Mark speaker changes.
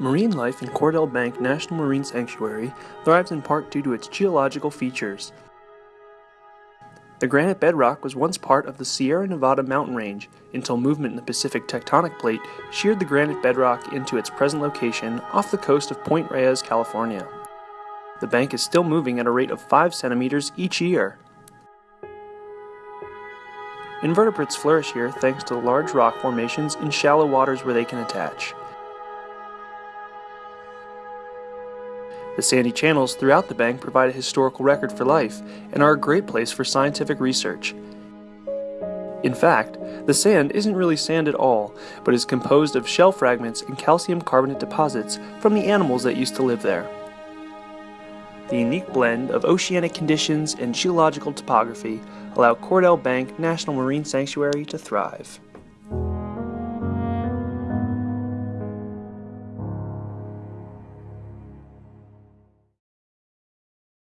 Speaker 1: Marine life in Cordell Bank National Marine Sanctuary thrives in part due to its geological features. The granite bedrock was once part of the Sierra Nevada mountain range until movement in the Pacific tectonic plate sheared the granite bedrock into its present location off the coast of Point Reyes, California. The bank is still moving at a rate of 5 centimeters each year. Invertebrates flourish here thanks to the large rock formations in shallow waters where they can attach. The sandy channels throughout the bank provide a historical record for life and are a great place for scientific research. In fact, the sand isn't really sand at all, but is composed of shell fragments and calcium carbonate deposits from the animals that used to live there. The unique blend of oceanic conditions and geological topography allow Cordell Bank National Marine Sanctuary to thrive.